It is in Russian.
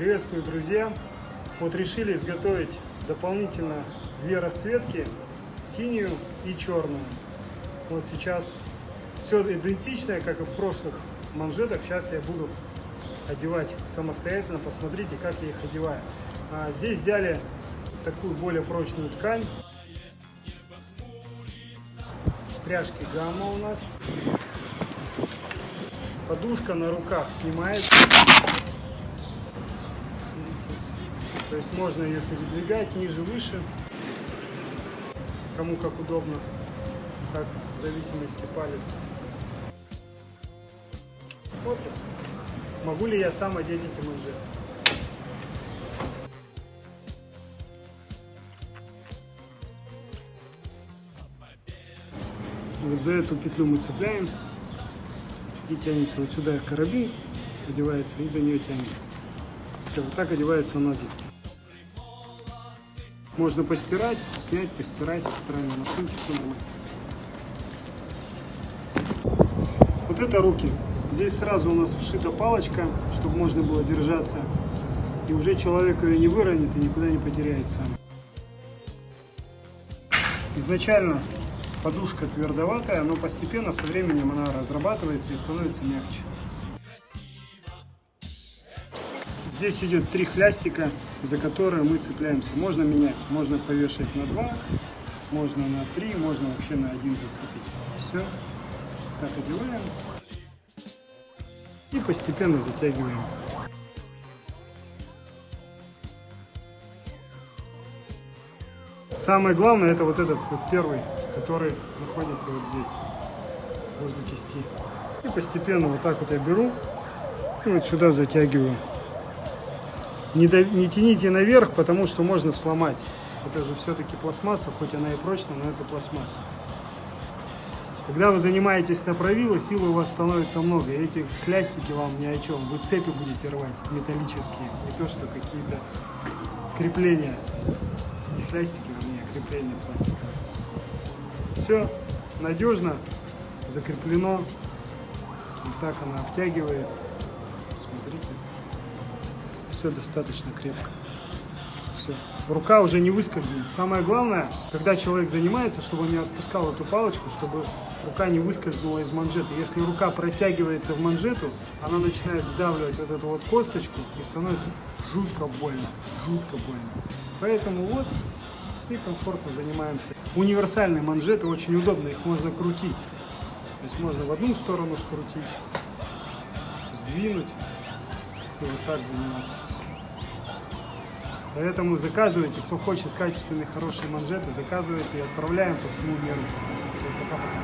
Приветствую, друзья! Вот решили изготовить дополнительно две расцветки, синюю и черную. Вот сейчас все идентичное, как и в прошлых манжетах. Сейчас я буду одевать самостоятельно. Посмотрите, как я их одеваю. А здесь взяли такую более прочную ткань. Пряжки гамма у нас. Подушка на руках снимается. Есть можно ее передвигать ниже, выше. Кому как удобно, как в зависимости палец. Смотрим, могу ли я сам одеть эти манжеты. Вот за эту петлю мы цепляем и тянемся вот сюда карабин одевается и за нее тянем. Все, вот так одеваются ноги. Можно постирать, снять, постирать в стиральной машинке, все нормально. Вот это руки. Здесь сразу у нас вшита палочка, чтобы можно было держаться. И уже человек ее не выронит и никуда не потеряет сам. Изначально подушка твердоватая, но постепенно со временем она разрабатывается и становится мягче. Здесь идет три хлястика, за которые мы цепляемся. Можно менять, можно повешать на два, можно на три, можно вообще на один зацепить. Все, так одеваем и постепенно затягиваем. Самое главное это вот этот вот первый который находится вот здесь, возле кисти. И постепенно вот так вот я беру и вот сюда затягиваю. Не, до, не тяните наверх, потому что можно сломать. Это же все-таки пластмасса, хоть она и прочная, но это пластмасса. Когда вы занимаетесь на правило, силы у вас становится много. И эти хлястики вам ни о чем. Вы цепи будете рвать металлические, не то что какие-то крепления. Не хлястики, а крепления пластика. Все надежно закреплено. Вот так она обтягивает. Смотрите. Все достаточно крепко. Все. Рука уже не выскользнет. Самое главное, когда человек занимается, чтобы он не отпускал эту палочку, чтобы рука не выскользнула из манжеты. Если рука протягивается в манжету, она начинает сдавливать вот эту вот косточку и становится жутко больно. Жутко больно. Поэтому вот и комфортно занимаемся. Универсальные манжеты очень удобно, их можно крутить. То есть можно в одну сторону скрутить, сдвинуть и вот так заниматься. Поэтому заказывайте, кто хочет качественные, хорошие манжеты, заказывайте и отправляем по всему миру. Пока-пока.